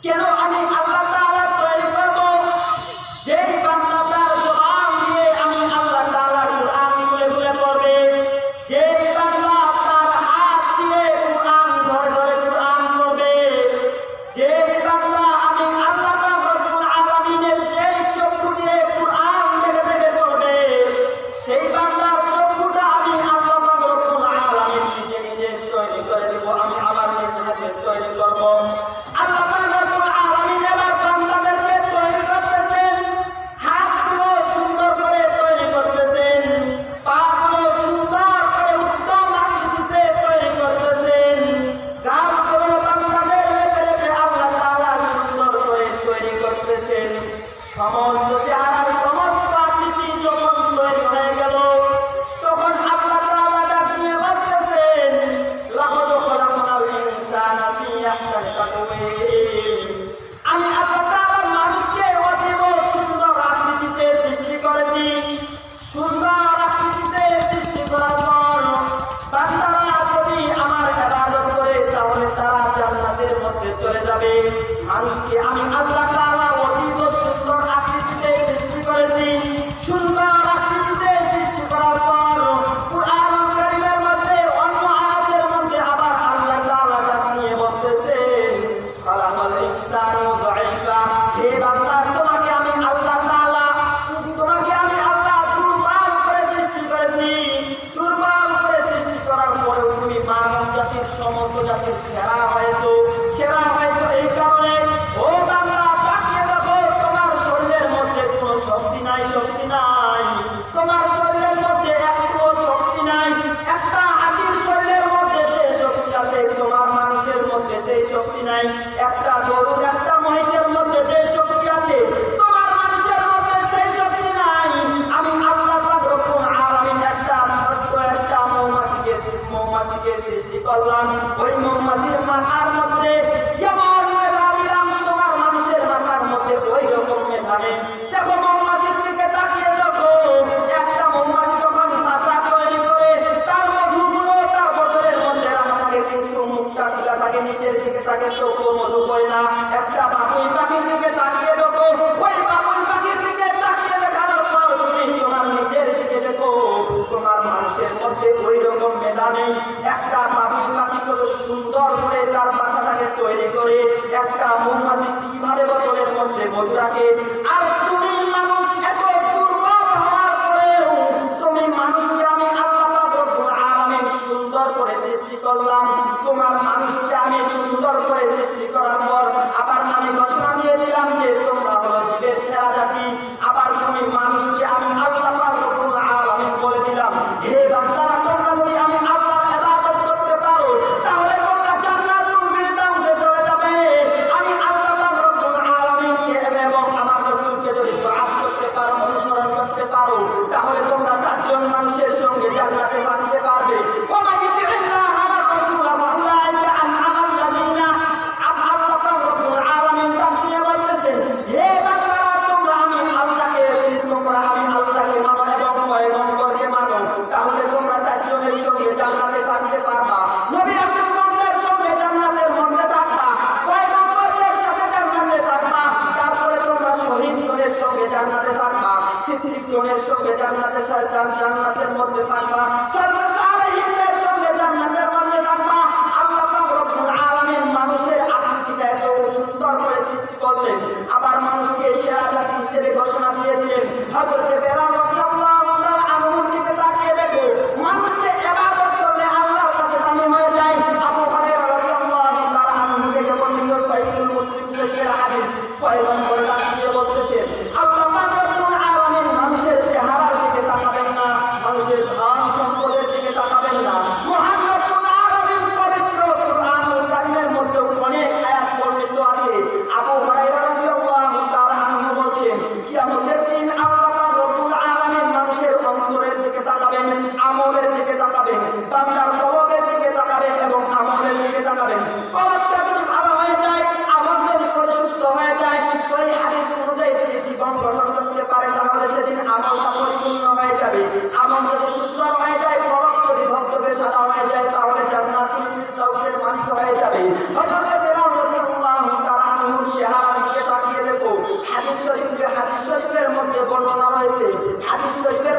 Get off! ওই মৌমাছির মাথার মধ্যে করে সৃষ্টি করলাম। তোমার মানুষকে আমি সুন্দর করে সৃষ্টি করার পর আবার আমি ঘোষণা দিয়ে দিলাম যে তোমরা হলো জীবের সেরা জাতি। মানুষের আকৃতিটা সুন্দর করে আবার মানুষকে সেরা জাতি হিসেবে ঘোষণা দিয়ে দিলেন। হযরত বেলাল যাবে আমার যদি সুস্থ হয়ে যায় কলম যদি ধর্তবে সাদা হয়ে যায়, তাহলে জান্নাতুল মালিক হয়ে যাবে। হযরত দিকে তাকিয়ে দেখো। হাদিস শরীফের মধ্যে বর্ণনা রয়েছে, হাদিস শরীফের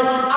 নয়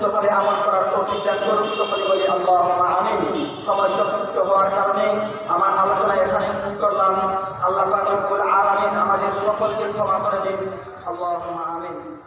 সত্য করে আমল করার প্রতীক দান করুন সকলে বলি আল্লাহ আমি সময় সংক্ষিপ্ত হওয়ার কারণে আমার আলোচনা এখানে করলাম। আল্লাহ পাকুল আর আমিন আমাদের সকলকে ক্ষমা করে দিন। আল্লাহ আমিন।